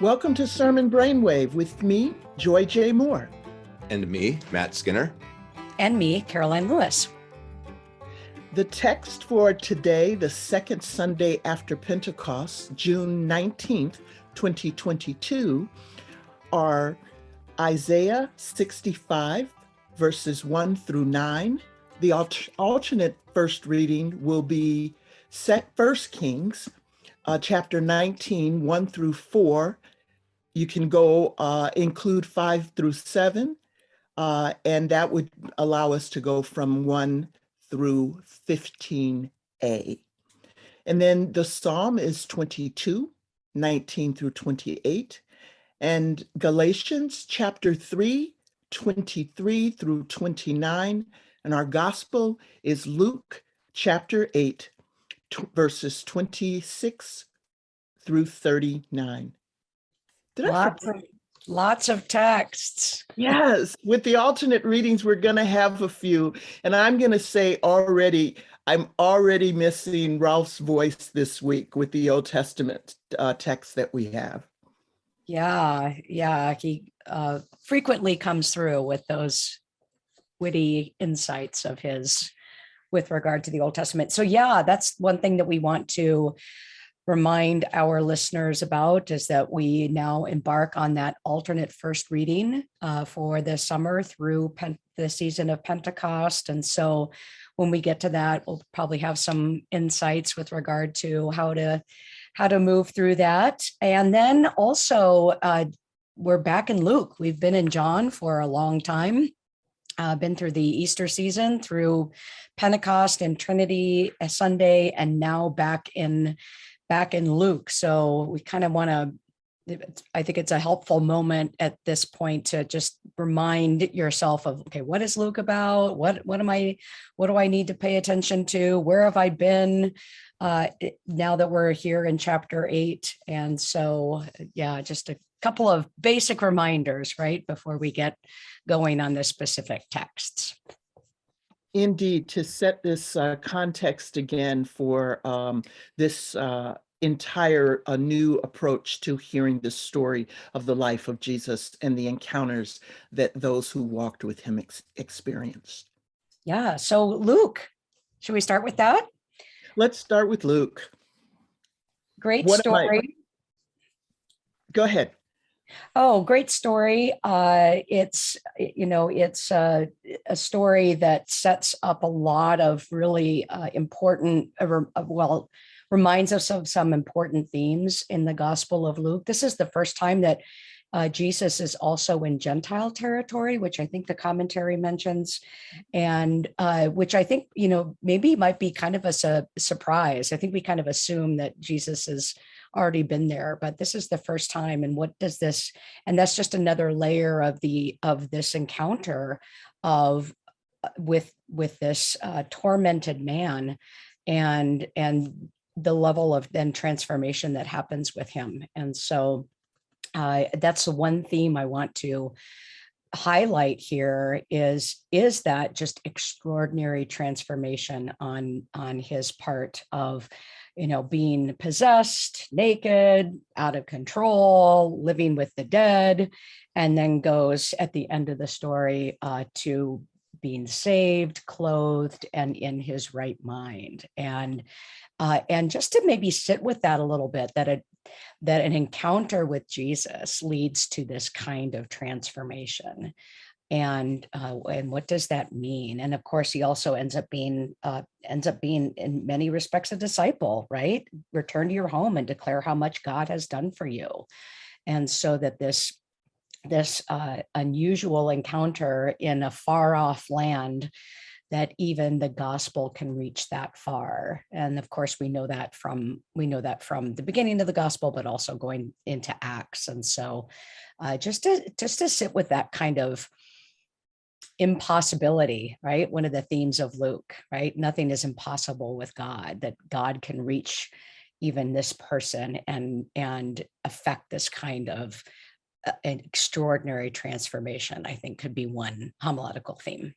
Welcome to Sermon Brainwave with me, Joy J. Moore. And me, Matt Skinner. And me, Karoline Lewis. The text for today, the second Sunday after Pentecost, June 19th, 2022, are Isaiah 65, verses 1 through 9. The alternate first reading will be set First Kings, uh, chapter 19, 1 through 4, you can go uh, include five through seven, uh, and that would allow us to go from one through 15a. And then the Psalm is 22, 19 through 28, and Galatians chapter 3, 23 through 29, and our gospel is Luke chapter 8, verses 26 through 39. Did lots of, lots of texts. Yes, with the alternate readings, we're going to have a few. And I'm going to say already, I'm already missing Rolf's voice this week with the Old Testament uh, text that we have. Yeah, yeah, he uh, frequently comes through with those witty insights of his with regard to the Old Testament. So yeah, that's one thing that we want to remind our listeners about is that we now embark on that alternate first reading uh, for the summer through the season of Pentecost. And so when we get to that, we'll probably have some insights with regard to how to how to move through that. And then also uh, we're back in Luke. We've been in John for a long time. Uh, been through the Easter season, through Pentecost and Trinity uh, Sunday, and now back in back in Luke. So we kind of want to I think it's a helpful moment at this point to just remind yourself of, okay, what is Luke about? What, what am I, what do I need to pay attention to? Where have I been uh, now that we're here in chapter eight? And so, yeah, just a couple of basic reminders, right? Before we get going on the specific texts. Indeed, to set this uh, context again for um, this uh, entire a new approach to hearing the story of the life of Jesus and the encounters that those who walked with him ex experienced. Yeah, so Luke, should we start with that? Let's start with Luke. Great what story. Go ahead. Oh, great story. Uh, it's, you know, it's a, a, story that sets up a lot of really uh, important, uh, well, reminds us of some important themes in the Gospel of Luke. This is the first time that uh, Jesus is also in Gentile territory, which I think the commentary mentions, and uh, which I think, you know, maybe might be kind of a su surprise. I think we kind of assume that Jesus has already been there, but this is the first time. And what does this, and that's just another layer of the, of this encounter of, uh, with, with this uh, tormented man and, and the level of then transformation that happens with him. And so uh, that's the one theme I want to highlight here is is that just extraordinary transformation on on his part of you know being possessed naked out of control living with the dead and then goes at the end of the story uh, to being saved clothed and in his right mind and uh, and just to maybe sit with that a little bit, that a, that an encounter with Jesus leads to this kind of transformation. And uh, and what does that mean? And of course, he also ends up being uh, ends up being in many respects a disciple, right? Return to your home and declare how much God has done for you. And so that this this uh, unusual encounter in a far off land that even the gospel can reach that far. And of course, we know that from we know that from the beginning of the gospel, but also going into Acts. And so uh, just to just to sit with that kind of impossibility, right? One of the themes of Luke, right? Nothing is impossible with God, that God can reach even this person and and affect this kind of uh, an extraordinary transformation, I think could be one homiletical theme.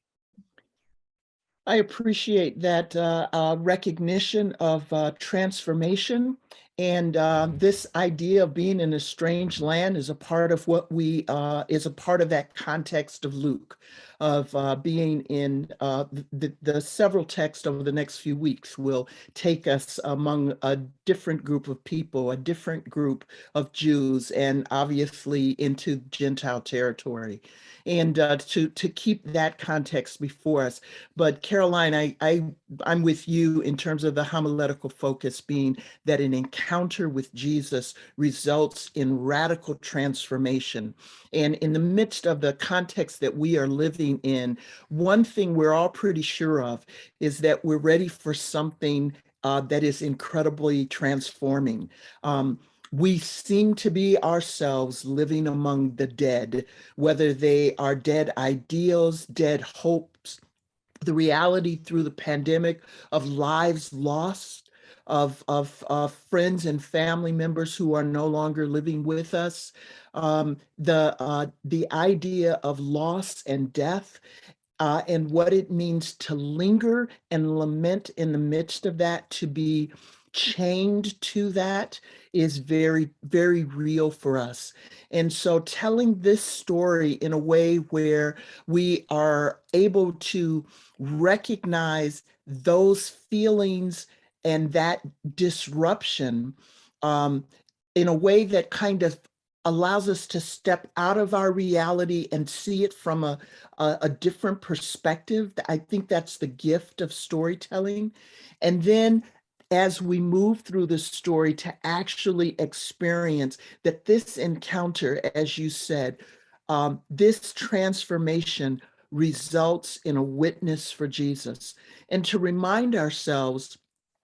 I appreciate that uh, uh, recognition of uh, transformation And uh, this idea of being in a strange land is a part of what we, uh, is a part of that context of Luke, of uh, being in uh, the, the several texts over the next few weeks will take us among a different group of people, a different group of Jews, and obviously into Gentile territory and uh, to to keep that context before us. But Karoline, I, I I'm with you in terms of the homiletical focus being that an encounter with Jesus results in radical transformation. And in the midst of the context that we are living in, one thing we're all pretty sure of is that we're ready for something uh, that is incredibly transforming. Um, we seem to be ourselves living among the dead, whether they are dead ideals, dead hopes, the reality through the pandemic of lives lost, of, of, of friends and family members who are no longer living with us, um, the, uh, the idea of loss and death, uh, and what it means to linger and lament in the midst of that, to be chained to that is very, very real for us. And so telling this story in a way where we are able to recognize those feelings and that disruption um, in a way that kind of allows us to step out of our reality and see it from a, a, a, different perspective. I think that's the gift of storytelling. And then as we move through the story to actually experience that this encounter, as you said, um, this transformation results in a witness for Jesus. And to remind ourselves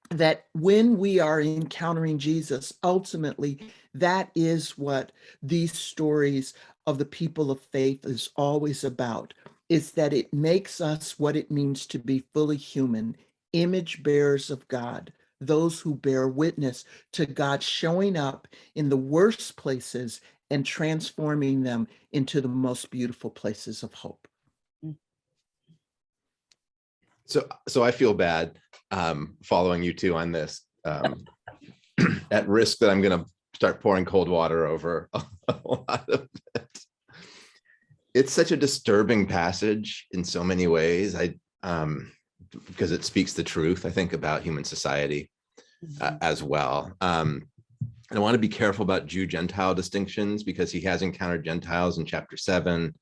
that when we are encountering Jesus, ultimately, that is what these stories of the people of faith is always about, is that it makes us what it means to be fully human, image bearers of God, those who bear witness to God showing up in the worst places and transforming them into the most beautiful places of hope. Mm. So, so I feel bad um, following you two on this um, at risk that I'm going to start pouring cold water over a, lot of it. It's such a disturbing passage in so many ways. I, um, because it speaks the truth, I think, about human society uh, Mhm. as well. Um, and I want to be careful about Jew-Gentile distinctions because he has encountered Gentiles in chapter seven.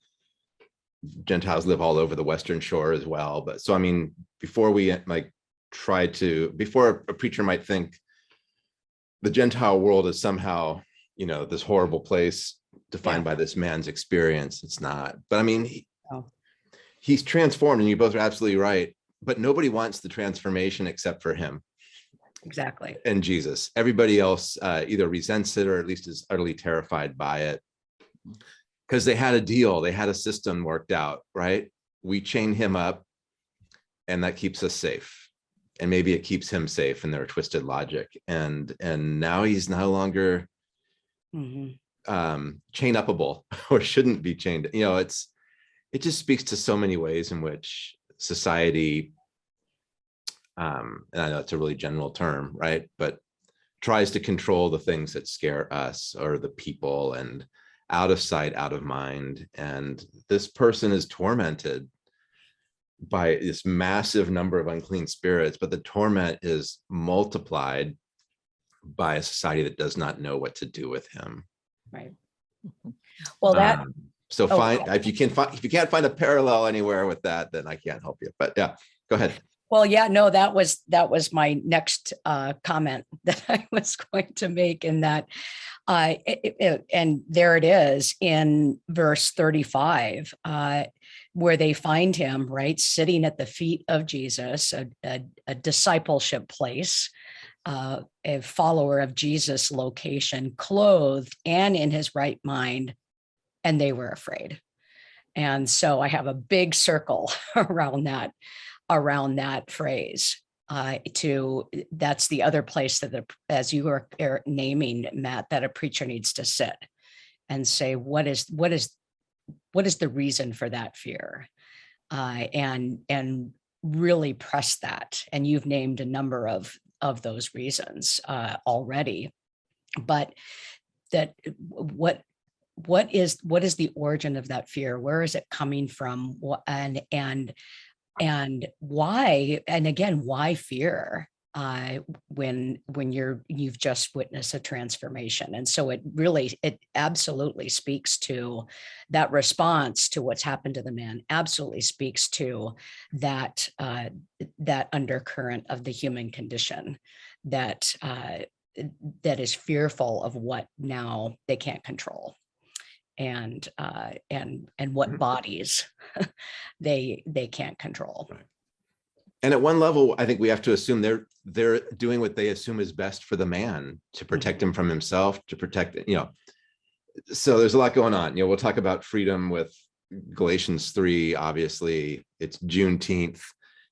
Gentiles live all over the Western shore as well. But so, I mean, before we like try to, before a preacher might think the Gentile world is somehow, you know, this horrible place defined by this man's experience, it's not. But I mean, he- No. he's transformed and you both are absolutely right. But nobody wants the transformation except for him Exactly. and Jesus. Everybody else uh, either resents it or at least is utterly terrified by it. Because they had a deal, they had a system worked out, right? We chain him up and that keeps us safe. And maybe it keeps him safe in their twisted logic. And and now he's no longer Mhm. um, chain upable or shouldn't be chained. You know, it's it just speaks to so many ways in which society um, and I know it's a really general term, right? But tries to control the things that scare us or the people and out of sight, out of mind. And this person is tormented by this massive number of unclean spirits, but the torment is multiplied by a society that does not know what to do with him. Right. Well, that, Um, so oh, find if you can find if you can't find a parallel anywhere with that, then I can't help you. But yeah, go ahead. well, yeah, no, that was, that was my next uh, comment that I was going to make in that. Uh, it- it- and there it is in verse 35, uh, where they find him, right, sitting at the feet of Jesus, a, a, a discipleship place, uh, a follower of Jesus location, clothed and in his right mind, and they were afraid. And so I have a big circle around that, around that phrase. Uh, to that's the other place that the, as you are naming Matt, that a preacher needs to sit and say, what is what is what is the reason for that fear? Uh, and and really press that. And you've named a number of of those reasons uh, already. but that what what is what is the origin of that fear where is it coming from and and and why and again why fear uh when when you're you've just witnessed a transformation. And so it really it absolutely speaks to that response to what's happened to the man absolutely speaks to that uh that undercurrent of the human condition that uh that is fearful of what now they can't control. And uh and and what Mhm. bodies they they can't control And at one level, I think we have to assume they're they're doing what they assume is best for the man to protect him from himself, to protect, you know. So there's a lot going on. You know, we'll talk about freedom with Galatians 3, obviously. It's Juneteenth.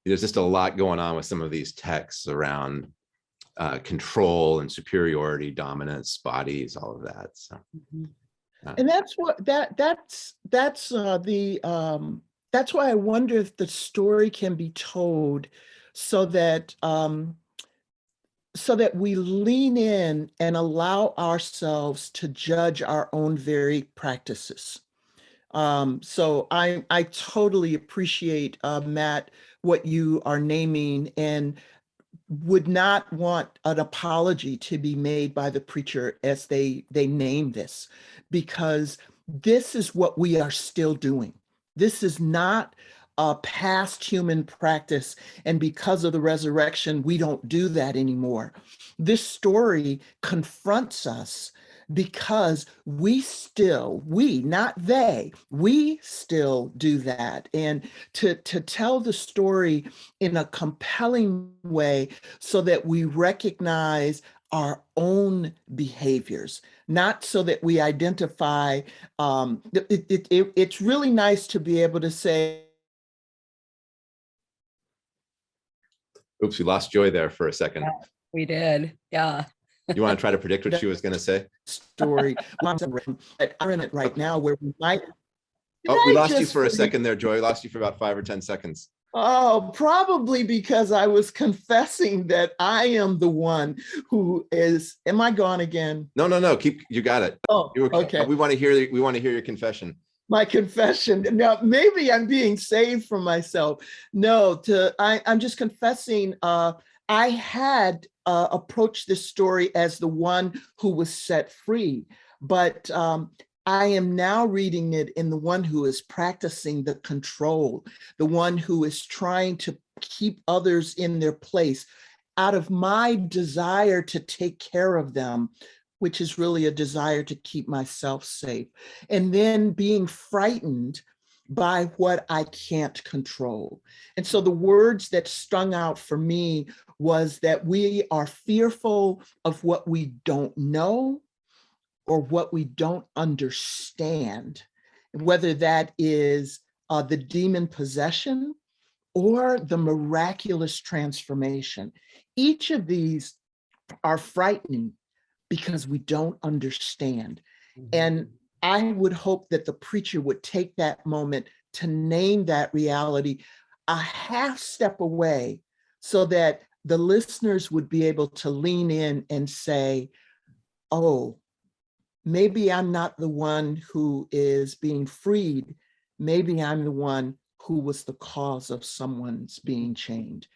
There's just a lot going on with some of these texts around uh, control and superiority, dominance, bodies, all of that. So Mhm. And that's what that that's that's uh, the um, that's why I wonder if the story can be told so that um, so that we lean in and allow ourselves to judge our own very practices. Um, so I I totally appreciate uh, Matt what you are naming and would not want an apology to be made by the preacher as they they name this because this is what we are still doing this is not a past human practice and because of the resurrection we don't do that anymore. This story confronts us because we still we not they we still do that. And to to tell the story in a compelling way so that we recognize our own behaviors, not so that we identify. Um, it, it, it, it's really nice to be able to say, oops, we lost Joy there for a second. we did yeah You want to try to predict what she was going to say? story. I'm in it right now where we might. Oh, we lost you for a second there, Joy. We Lost you for about five or 10 seconds. Oh, probably because I was confessing that I am the one who is, am I gone again? No, no, no. Keep, you got it. Oh, You were, okay. We want to hear, we want to hear your confession. my confession. Now, maybe I'm being saved from myself. No, to I, I'm just confessing. Uh, I had uh, approached this story as the one who was set free, but um, I am now reading it in the one who is practicing the control, the one who is trying to keep others in their place out of my desire to take care of them, which is really a desire to keep myself safe and then being frightened by what I can't control. And so the words that stung out for me was that we are fearful of what we don't know or what we don't understand, whether that is uh, the demon possession or the miraculous transformation. Each of these are frightening because we don't understand. And I would hope that the preacher would take that moment to name that reality a half step away so that the listeners would be able to lean in and say, oh, maybe I'm not the one who is being freed. Maybe I'm the one who was the cause of someone's being chained.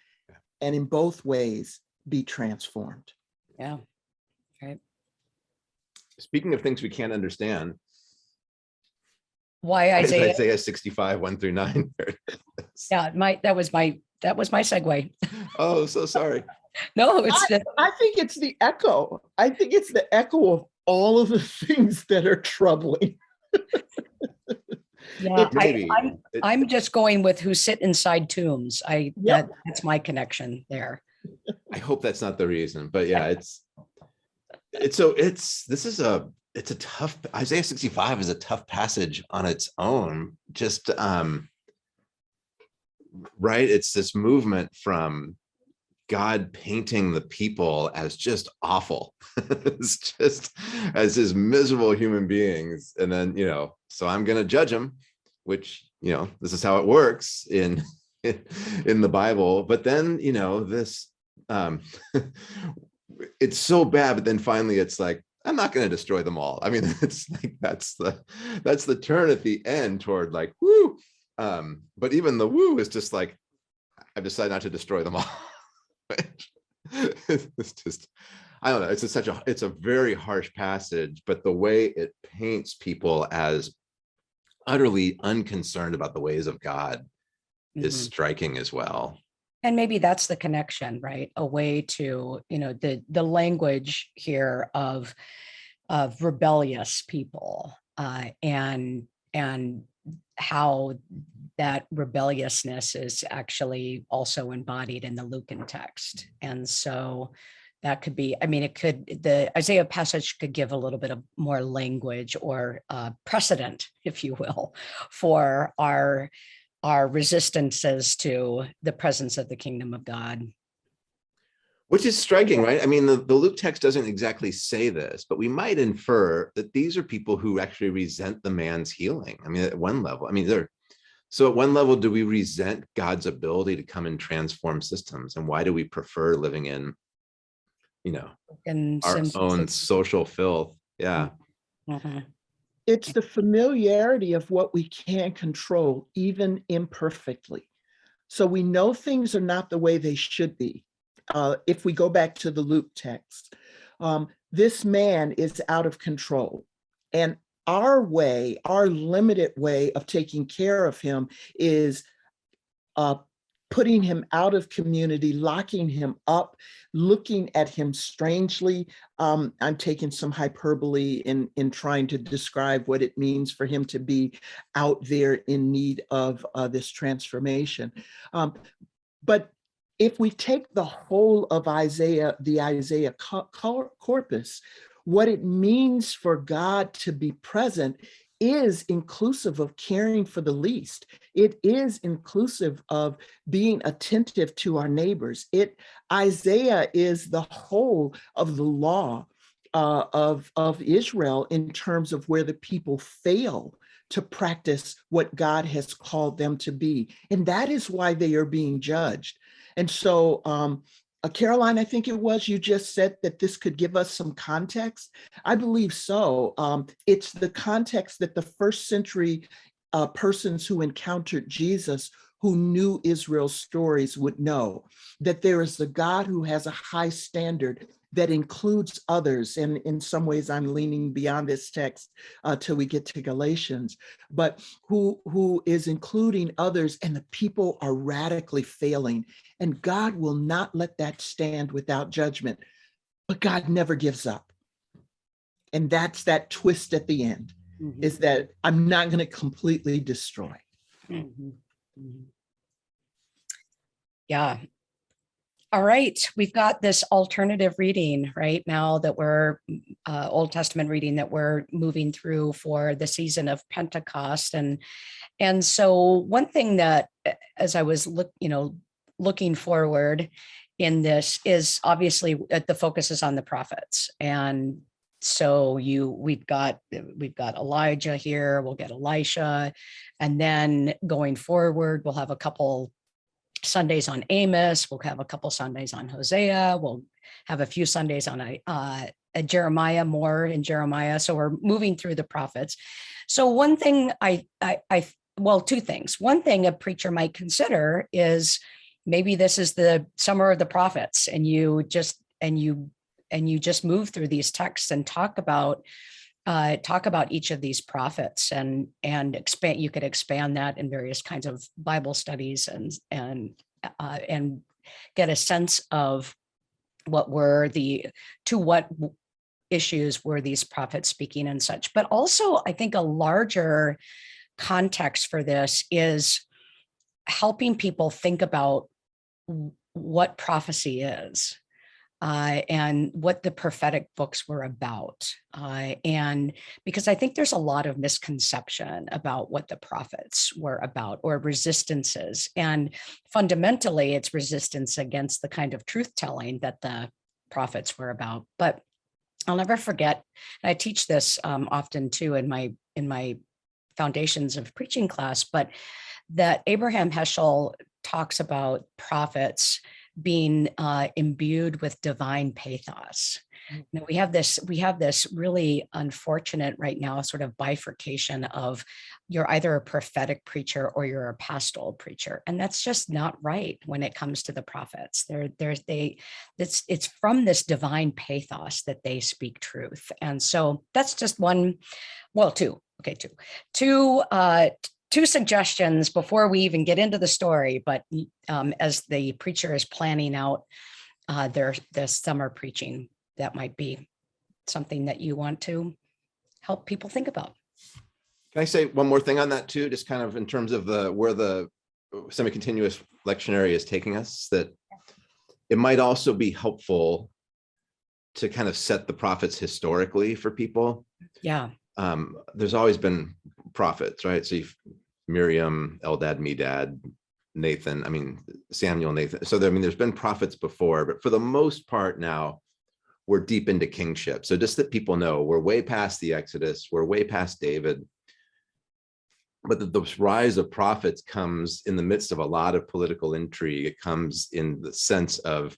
And in both ways, be transformed. yeah right Speaking of things we can't understand, why Is isaiah Isaiah 65, one through nine. yeah my that was my that was my segue Oh, so sorry. no it's the- I think it's the echo. I think it's the echo of all of the things that are troubling. yeah I, Maybe. I'm, I'm just going with who sit inside tombs i Yep. that, that's my connection there I hope that's not the reason, but yeah, it's, it's so it's, this is a, it's a tough, Isaiah 65 is a tough passage on its own, just, um, right? It's this movement from God painting the people as just awful. as just as his miserable human beings. And then, you know, so I'm going to judge them, which, you know, this is how it works in, in the Bible. But then, you know, this, um, it's so bad, but then finally it's like, I'm not going to destroy them all. I mean, it's like that's the that's the turn at the end toward like woo. Um, but even the woo is just like I've decided not to destroy them all. it's just I don't know. It's a, such a it's a very harsh passage, but the way it paints people as utterly unconcerned about the ways of God is Mhm. striking as well. And maybe that's the connection, right? A way to, you know, the the language here of of rebellious people uh, and and how that rebelliousness is actually also embodied in the Lucan text. And so that could be, I mean, it could, the Isaiah passage could give a little bit of more language or uh, precedent, if you will, for our our resistances to the presence of the kingdom of God. Which is striking, right? I mean, the, the Luke text doesn't exactly say this, but we might infer that these are people who actually resent the man's healing. I mean, at one level, I mean, they're so at one level, do we resent God's ability to come and transform systems? And why do we prefer living in, you know, And our symbols own of- social filth? Yeah. Mhm. It's the familiarity of what we can control, even imperfectly. So we know things are not the way they should be. Uh, if we go back to the Luke text, um, this man is out of control. And our way, our limited way of taking care of him is uh, putting him out of community, locking him up, looking at him strangely. Um, I'm taking some hyperbole in, in trying to describe what it means for him to be out there in need of uh, this transformation. Um, but if we take the whole of Isaiah, the Isaiah cor- corpus, what it means for God to be present is inclusive of caring for the least. It is inclusive of being attentive to our neighbors. It Isaiah is the whole of the law uh, of, of Israel in terms of where the people fail to practice what God has called them to be. And that is why they are being judged. And so, um, uh, Karoline, I think it was, you just said that this could give us some context. I believe so. Um, it's the context that the first century uh, persons who encountered Jesus who knew Israel's stories would know that there is a God who has a high standard that includes others. And in some ways, I'm leaning beyond this text uh, till we get to Galatians, but who, who is including others and the people are radically failing. And God will not let that stand without judgment, but God never gives up. And that's that twist at the end Mhm. is that I'm not going to completely destroy. Mhm. Mhm. Yeah. All right, we've got this alternative reading right now that we're uh, Old Testament reading that we're moving through for the season of Pentecost, and and so one thing that as I was look, you know, looking forward in this is obviously uh, the focus is on the prophets, and so you we've got we've got Elijah here, we'll get Elisha, and then going forward, we'll have a couple Sundays on Amos, we'll have a couple Sundays on Hosea, we'll have a few Sundays on a, uh, a Jeremiah, more in Jeremiah. So we're moving through the prophets. So one thing I, I, I, well, two things. One thing a preacher might consider is maybe this is the summer of the prophets and you just, and you, and you just move through these texts and talk about uh, talk about each of these prophets and and expand. You could expand that in various kinds of Bible studies and and uh, and get a sense of what were the to what issues were these prophets speaking and such. But also, I think a larger context for this is helping people think about what prophecy is uh, and what the prophetic books were about. Uh, and because I think there's a lot of misconception about what the prophets were about or resistances. And fundamentally, it's resistance against the kind of truth telling that the prophets were about. But I'll never forget, I teach this um, often too in my in my foundations of preaching class, but that Abraham Heschel talks about prophets being uh, imbued with divine pathos. you know, we have this, we have this really unfortunate right now sort of bifurcation of you're either a prophetic preacher or you're a pastoral preacher. And that's just not right when it comes to the prophets. They're, they're, they, it's, it's from this divine pathos that they speak truth. And so that's just one, well, two, okay, two, two, uh, two suggestions before we even get into the story, but um, as the preacher is planning out uh, their, their summer preaching, that might be something that you want to help people think about. Can I say one more thing on that too, just kind of in terms of the, where the semi-continuous lectionary is taking us, that it might also be helpful to kind of set the prophets historically for people. Yeah, Um, there's always been prophets, right? So you've Miriam, Eldad, Medad, Nathan, I mean, Samuel, Nathan. So there, I mean, there's been prophets before, but for the most part now, we're deep into kingship. So just that people know we're way past the Exodus, we're way past David. But the, the rise of prophets comes in the midst of a lot of political intrigue. It comes in the sense of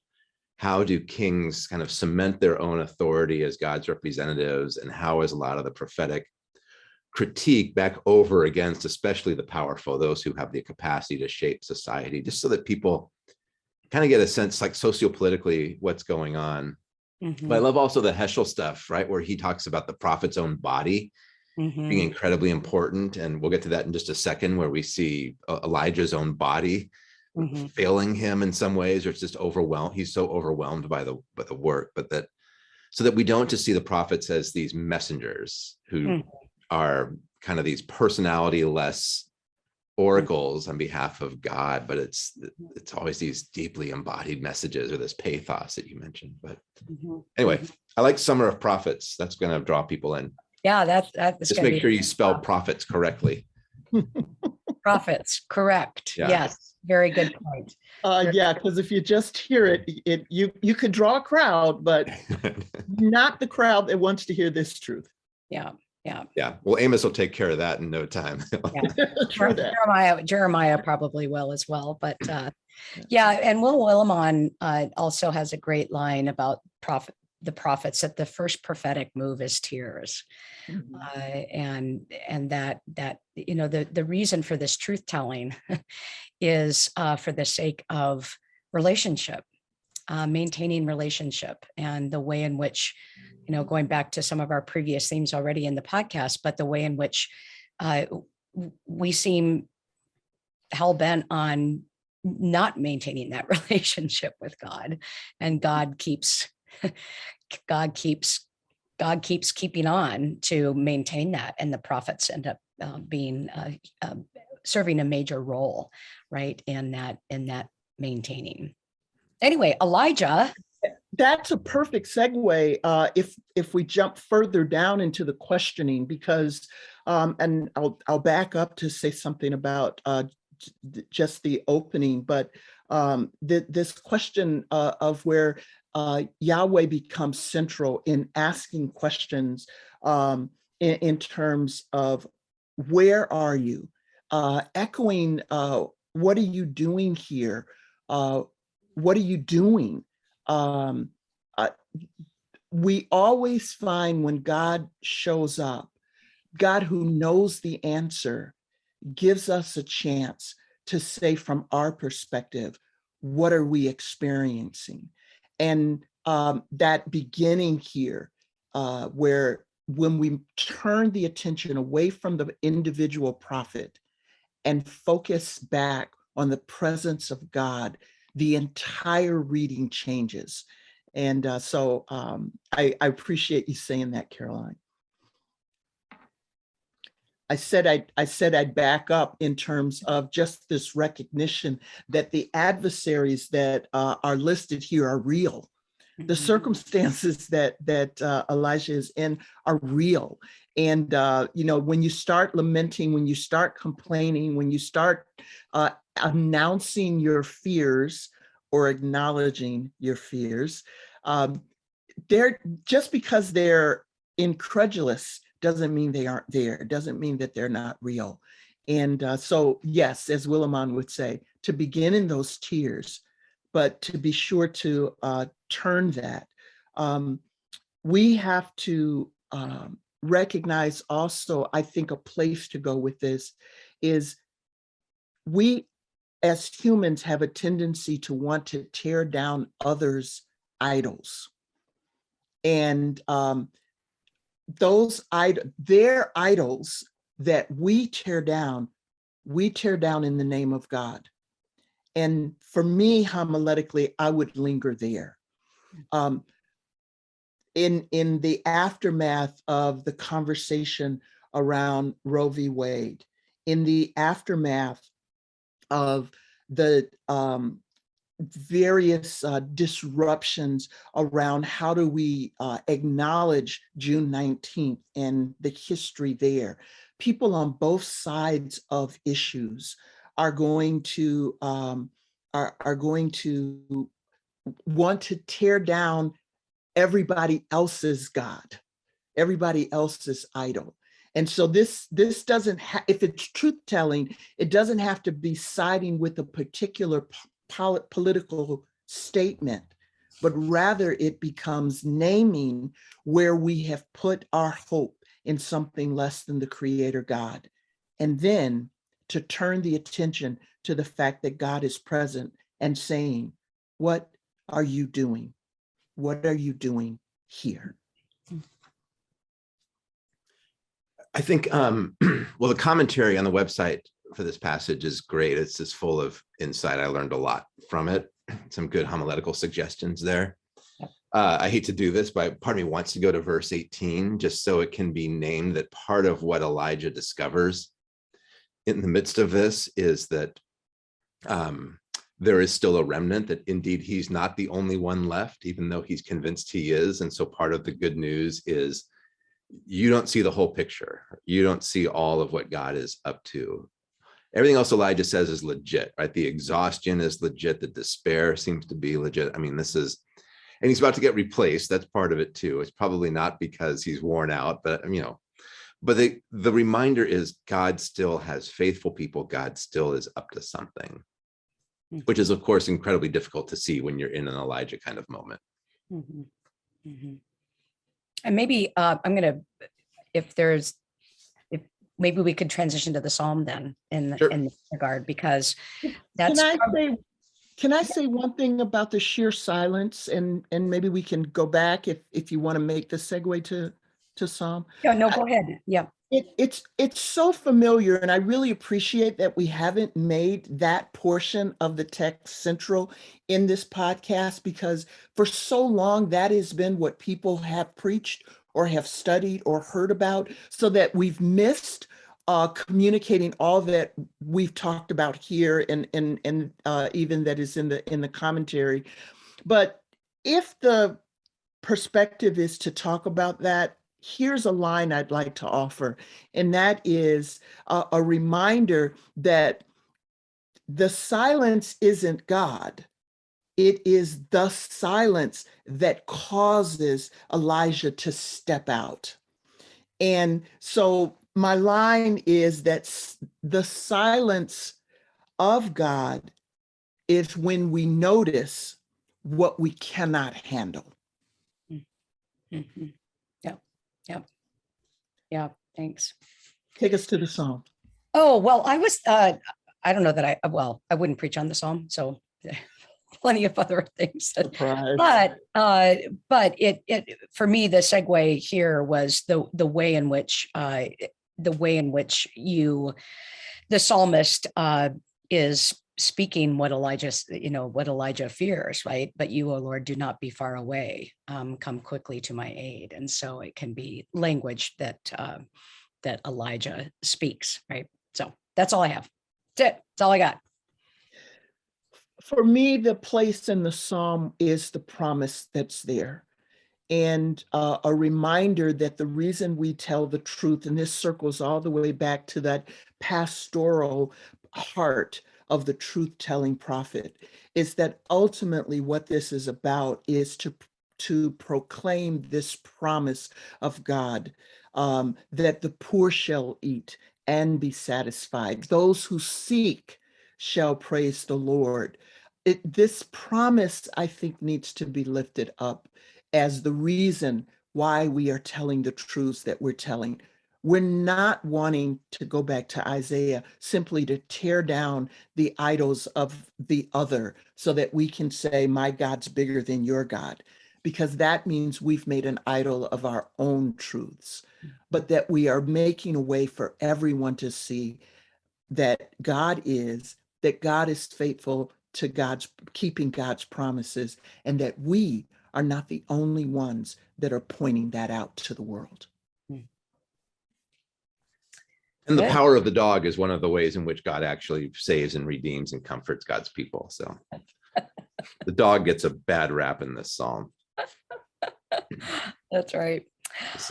how do kings kind of cement their own authority as God's representatives and how is a lot of the prophetic critique back over against especially the powerful, those who have the capacity to shape society, just so that people kind of get a sense like sociopolitically what's going on. mhm, But I love also the Heschel stuff, right? Where he talks about the prophet's own body mhm, being incredibly important. And we'll get to that in just a second, where we see uh, Elijah's own body mhm, failing him in some ways, or it's just overwhelmed. He's so overwhelmed by the by the work, but that so that we don't just see the prophets as these messengers who Mm. Are kind of these personality-less oracles on behalf of God, but it's it's always these deeply embodied messages or this pathos that you mentioned. But mhm. anyway, I like Summer of Prophets. That's going to draw people in. Yeah, that's that's. Just make be sure you spell prophets correctly. Prophets, correct. Yeah. Yes, very good point. Uh, yeah, because if you just hear it, it, you, you could draw a crowd, but not the crowd that wants to hear this truth. Yeah, yeah. Yeah, well, Amos will take care of that in no time. True that. Jeremiah, Jeremiah probably will as well, but uh, yeah, and Will Willimon uh, also has a great line about prophet, the prophets that the first prophetic move is tears. Mhm. Uh, and and that that you know the the reason for this truth telling is uh, for the sake of relationship uh, maintaining relationship and the way in which you know going back to some of our previous themes already in the podcast but the way in which uh, we seem hell-bent on not maintaining that relationship with god and god keeps god keeps God keeps keeping on to maintain that, and the prophets end up uh, being uh, um, serving a major role, right in that in that maintaining. Anyway, Elijah. That's a perfect segue uh, if if we jump further down into the questioning because um, and I'll I'll back up to say something about uh, just the opening, but um, th- this question uh, of where uh, Yahweh becomes central in asking questions um, in, in terms of where are you, uh, echoing uh, what are you doing here, uh, what are you doing um, uh, we always find when God shows up, God who knows the answer gives us a chance to say from our perspective, what are we experiencing? And um, that beginning here, uh, where when we turn the attention away from the individual prophet and focus back on the presence of God, the entire reading changes. And uh, so um, I, I appreciate you saying that, Karoline. I said I'd, I said I'd back up in terms of just this recognition that the adversaries that uh, are listed here are real. The Mhm. circumstances that that uh, Elijah is in are real, and uh, you know when you start lamenting, when you start complaining, when you start uh, announcing your fears or acknowledging your fears, um, they're just because they're incredulous doesn't mean they aren't there. It doesn't mean that they're not real. And uh, so, yes, as Willimon would say, to begin in those tears, but to be sure to uh, turn that. Um, we have to um, recognize also, I think a place to go with this is we as humans have a tendency to want to tear down others' idols. And um, those id their idols that we tear down, we tear down in the name of God. And for me, homiletically, I would linger there. Um, in, in the aftermath of the conversation around Roe v. Wade, in the aftermath of the um, various uh, disruptions around how do we uh, acknowledge June 19th and the history there. People on both sides of issues are going to um, are, are going to want to tear down everybody else's God, everybody else's idol. And so this, this doesn't, if it's truth telling, it doesn't have to be siding with a particular pol political statement, but rather it becomes naming where we have put our hope in something less than the creator God. And then to turn the attention to the fact that God is present and saying, what are you doing? What are you doing here? I think, um, well, the commentary on the website for this passage is great. It's just full of insight. I learned a lot from it. Some good homiletical suggestions there. Uh, I hate to do this, but part of me wants to go to verse 18, just so it can be named that part of what Elijah discovers in the midst of this is that um, there is still a remnant that indeed he's not the only one left, even though he's convinced he is. And so part of the good news is you don't see the whole picture. You don't see all of what God is up to. Everything else Elijah says is legit, right? The exhaustion is legit. The despair seems to be legit. I mean, this is, and he's about to get replaced. That's part of it too. It's probably not because he's worn out, but you know, but the, the reminder is God still has faithful people. God still is up to something, Hmm. which is of course incredibly difficult to see when you're in an Elijah kind of moment. Mhm, mhm. And maybe uh, I'm gonna, if there's, if maybe we could transition to the Psalm then in, Sure. in this regard, because that's. Can I say, can I say one thing about the sheer silence and, and maybe we can go back if, if you want to make the segue to, to Psalm? yeah, no, go ahead. Yeah. It, it's, it's so familiar and I really appreciate that we haven't made that portion of the text central in this podcast because for so long that has been what people have preached or have studied or heard about so that we've missed uh, communicating all that we've talked about here and, and, and uh, even that is in the, in the commentary. But if the perspective is to talk about that, here's a line I'd like to offer, and that is a, a reminder that the silence isn't God. It is the silence that causes Elijah to step out. And so my line is that the silence of God is when we notice what we cannot handle. Mhm. Yeah, yeah. Yeah, thanks. Take us to the Psalm. Oh, well, I was, uh, I don't know that I, well, I wouldn't preach on the Psalm, so plenty of other things Surprise. but uh but it it for me the segue here was the the way in which uh the way in which you the psalmist uh is speaking what elijah you know what elijah fears right? But you o lord do not be far away um come quickly to my aid. And so it can be language that uh that elijah speaks right? So that's all i have. That's it. That's all i got. For me, the place in the Psalm is the promise that's there. And uh, a reminder that the reason we tell the truth, and this circles all the way back to that pastoral heart of the truth-telling prophet, is that ultimately what this is about is to to proclaim this promise of God um, that the poor shall eat and be satisfied. Those who seek shall praise the Lord. It, this promise, I think, needs to be lifted up as the reason why we are telling the truths that we're telling. We're not wanting to go back to Isaiah simply to tear down the idols of the other so that we can say, my God's bigger than your God, because that means we've made an idol of our own truths, but that we are making a way for everyone to see that God is, that God is faithful to God's, keeping God's promises, and that we are not the only ones that are pointing that out to the world. And the Good. power of the dog is one of the ways in which God actually saves and redeems and comforts God's people. So the dog gets a bad rap in this psalm. That's right.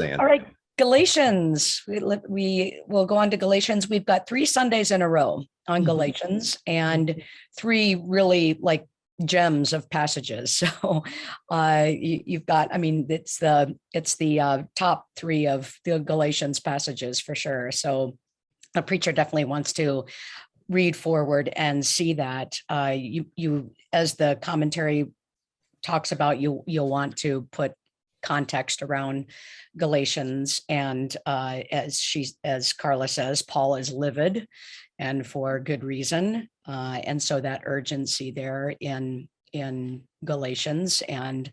All right, Galatians. We we will go on to Galatians. We've got three Sundays in a row on Mhm. Galatians and three really like gems of passages. So uh you, you've got, I mean, it's the it's the uh top three of the Galatians passages for sure. So a preacher definitely wants to read forward and see that uh you you as the commentary talks about you you'll want to put context around Galatians and uh, as she as Carla says, Paul is livid and for good reason. Uh, and so that urgency there in in Galatians and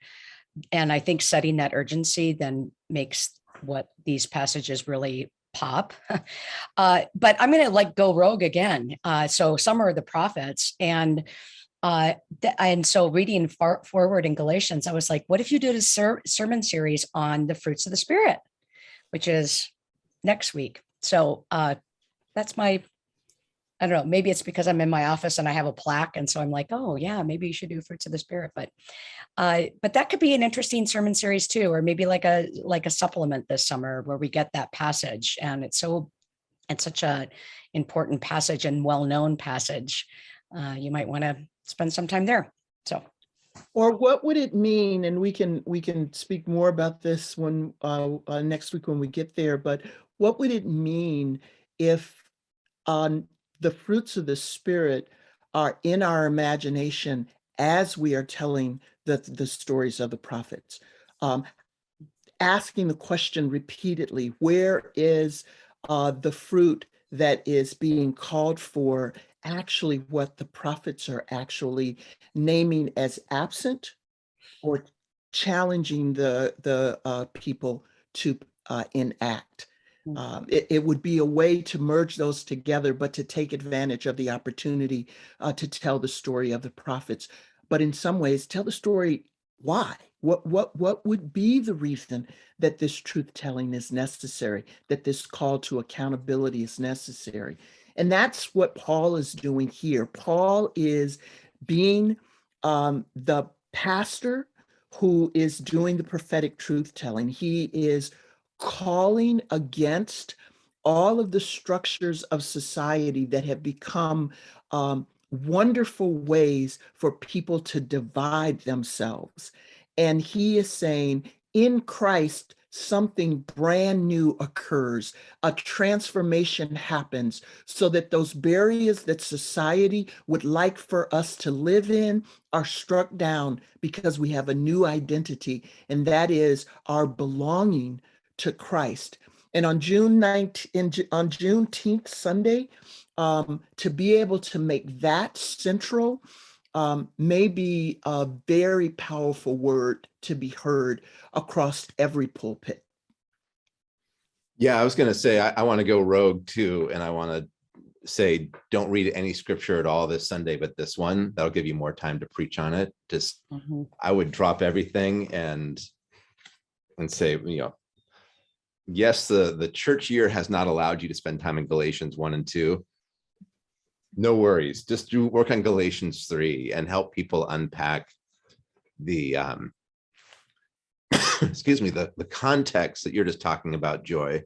and I think setting that urgency then makes what these passages really pop. uh, but I'm going to like go rogue again. Uh, so some are the prophets and uh, and so reading far forward in Galatians, I was like, what if you did a ser- sermon series on the fruits of the spirit, which is next week. So uh, that's my, I don't know, maybe it's because I'm in my office and I have a plaque. And so I'm like, oh yeah, maybe you should do fruits of the spirit. But uh, but that could be an interesting sermon series too, or maybe like a like a supplement this summer where we get that passage. And it's so it's such a important passage and well-known passage. Uh, you might want to spend some time there. So Or what would it mean, and we can, we can speak more about this when, uh, uh, next week when we get there, but what would it mean if on the fruits of the spirit are in our imagination as we are telling the, the stories of the prophets? Um, asking the question repeatedly, where is uh, the fruit that is being called for actually what the prophets are actually naming as absent or challenging the the uh, people to uh, enact. Mm. Um, it, it would be a way to merge those together, but to take advantage of the opportunity uh, to tell the story of the prophets. But in some ways, tell the story why. What what what would be the reason that this truth telling is necessary? That this call to accountability is necessary? And that's what Paul is doing here. Paul is being um, the pastor who is doing the prophetic truth telling. He is calling against all of the structures of society that have become um, wonderful ways for people to divide themselves. And he is saying, in Christ, something brand new occurs, a transformation happens so that those barriers that society would like for us to live in are struck down because we have a new identity, and that is our belonging to Christ. And on June 19th, on Juneteenth Sunday, um, to be able to make that central um, may be a very powerful word to be heard across every pulpit. Yeah, I was going to say, I, I want to go rogue too. And I want to say, don't read any scripture at all this Sunday, but this one, that'll give you more time to preach on it. Just, I would drop everything and, and say, you know, yes, the, the church year has not allowed you to spend time in Galatians one and two. No worries, just do work on Galatians three and help people unpack the, um, excuse me, the, the context that you're just talking about, Joy,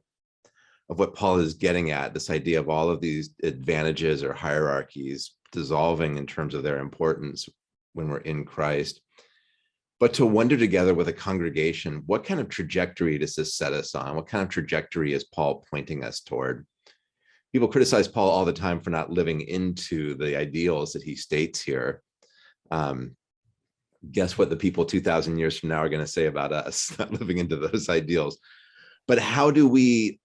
of what Paul is getting at, this idea of all of these advantages or hierarchies dissolving in terms of their importance when we're in Christ. But to wonder together with a congregation, what kind of trajectory does this set us on? What kind of trajectory is Paul pointing us toward? People criticize Paul all the time for not living into the ideals that he states here. Um, guess what the people 2000 years from now are going to say about us not living into those ideals but how do we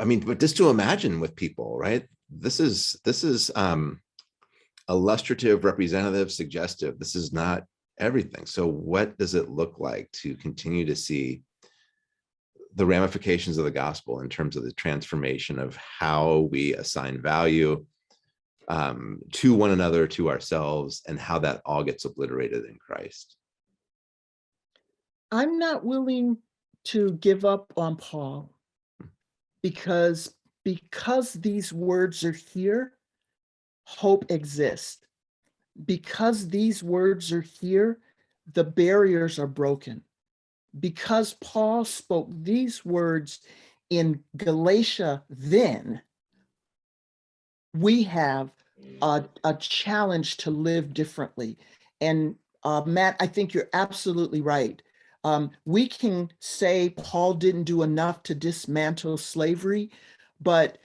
i mean but just to imagine with people right this is this is um illustrative representative suggestive this is not everything so what does it look like to continue to see the ramifications of the gospel in terms of the transformation of how we assign value um, to one another, to ourselves, and how that all gets obliterated in Christ. I'm not willing to give up on Paul because because these words are here, hope exists. Because these words are here, the barriers are broken. Because Paul spoke these words in Galatia then, we have a, a challenge to live differently. And uh, Matt, I think you're absolutely right. Um, we can say Paul didn't do enough to dismantle slavery, but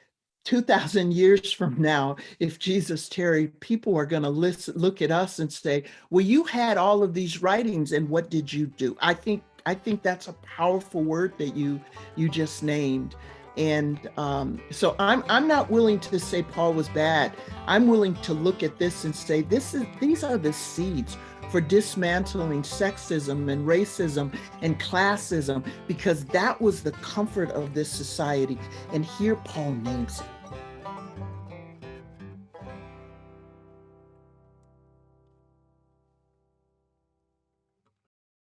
2000 years from now, if Jesus tarried, people are going to look at us and say, well, you had all of these writings and what did you do? I think, I think that's a powerful word that you, you just named. And um, so I'm, I'm not willing to say Paul was bad. I'm willing to look at this and say, this is, these are the seeds for dismantling sexism and racism and classism, because that was the comfort of this society. And here Paul names it.